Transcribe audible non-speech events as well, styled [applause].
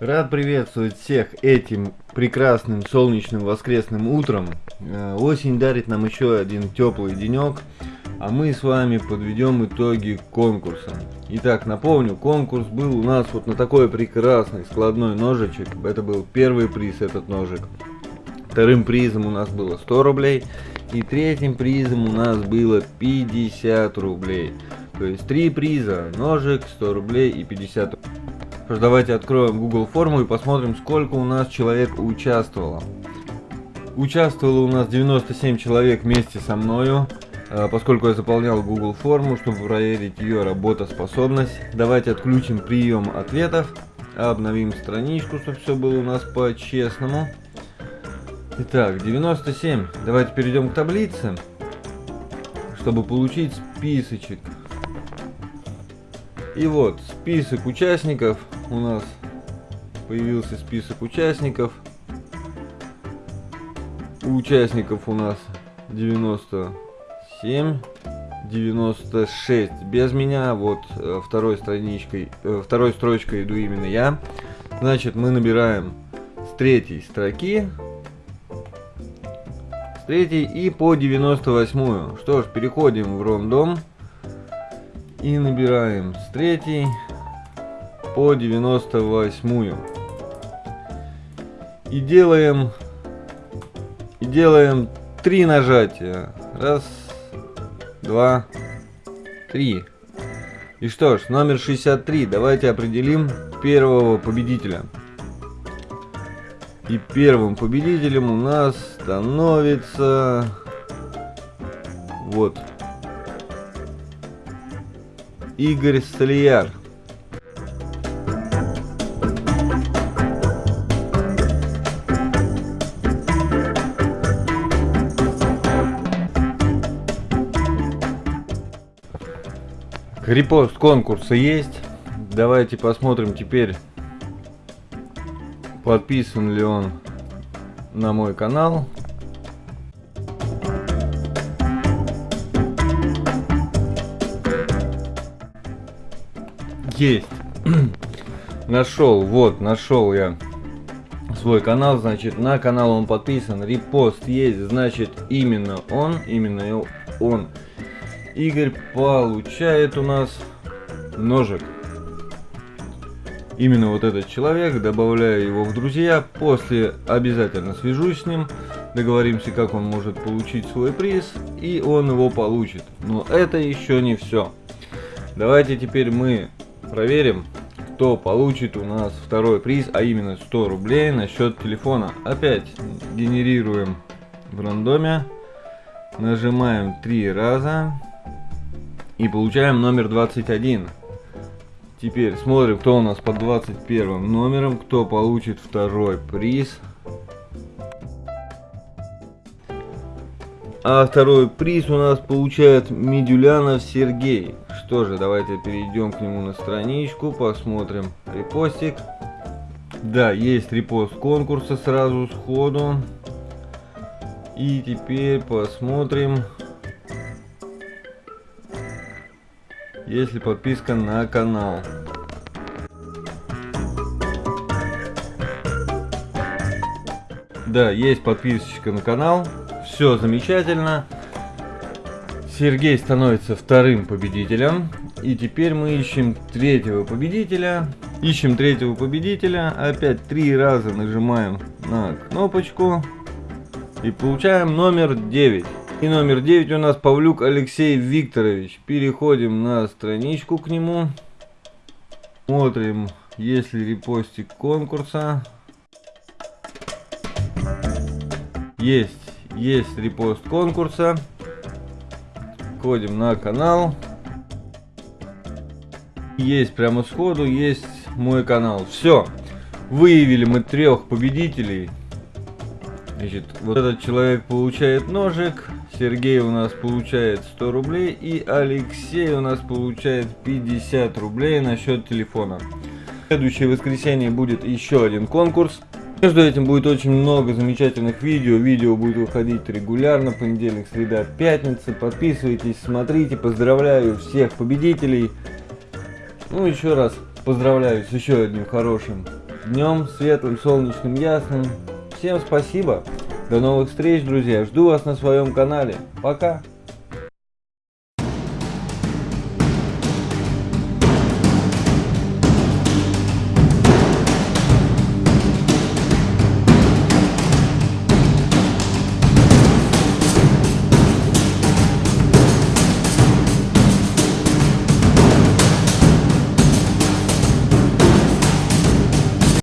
Рад приветствовать всех этим прекрасным солнечным воскресным утром. Э, осень дарит нам еще один теплый денек, а мы с вами подведем итоги конкурса. Итак, напомню, конкурс был у нас вот на такой прекрасный складной ножичек. Это был первый приз, этот ножик. Вторым призом у нас было 100 рублей. И третьим призом у нас было 50 рублей. То есть три приза, ножик, 100 рублей и 50 рублей. Давайте откроем Google форму и посмотрим, сколько у нас человек участвовало. Участвовало у нас 97 человек вместе со мною, а, поскольку я заполнял Google форму, чтобы проверить ее работоспособность. Давайте отключим прием ответов, обновим страничку, чтобы все было у нас по-честному. Итак, 97. Давайте перейдем к таблице, чтобы получить списочек. И вот, список участников у нас появился список участников. У участников у нас 97, 96 без меня. Вот э, второй страничкой, э, второй строчкой иду именно я. Значит, мы набираем с третьей строки, с третьей и по 98. Что ж, переходим в рандом и набираем с третьей по 98 и делаем и делаем три нажатия. Раз два три. И что ж номер 63 давайте определим первого победителя. И первым победителем у нас становится вот Игорь Столияр Репост конкурса есть. Давайте посмотрим теперь, подписан ли он на мой канал. Есть. [clears throat] нашел, вот, нашел я свой канал, значит, на канал он подписан, репост есть, значит, именно он, именно он Игорь получает у нас ножик. Именно вот этот человек, добавляю его в друзья, после обязательно свяжусь с ним, договоримся, как он может получить свой приз, и он его получит. Но это еще не все. Давайте теперь мы проверим, кто получит у нас второй приз, а именно 100 рублей на счет телефона. Опять генерируем в рандоме, нажимаем три раза, и получаем номер 21. Теперь смотрим, кто у нас под 21 номером, кто получит второй приз. А второй приз у нас получает Медюлянов Сергей. Что же, давайте перейдем к нему на страничку, посмотрим репостик. Да, есть репост конкурса сразу сходу. И теперь посмотрим, если подписка на канал. Да, есть подписочка на канал. Все замечательно. Сергей становится вторым победителем. И теперь мы ищем третьего победителя. Ищем третьего победителя. Опять три раза нажимаем на кнопочку. И получаем номер 9. И номер 9 у нас Павлюк Алексей Викторович. Переходим на страничку к нему. Смотрим, есть ли репостик конкурса. Есть, есть репост конкурса. Входим на канал. Есть прямо сходу, есть мой канал. Все. Выявили мы трех победителей. Значит, вот этот человек получает ножик, Сергей у нас получает 100 рублей и Алексей у нас получает 50 рублей на счет телефона. В следующее воскресенье будет еще один конкурс. Между этим будет очень много замечательных видео. Видео будет выходить регулярно, понедельник, среда, пятница. Подписывайтесь, смотрите, поздравляю всех победителей. Ну, еще раз поздравляю с еще одним хорошим днем светлым, солнечным, ясным. Всем спасибо. До новых встреч, друзья. Жду вас на своем канале. Пока.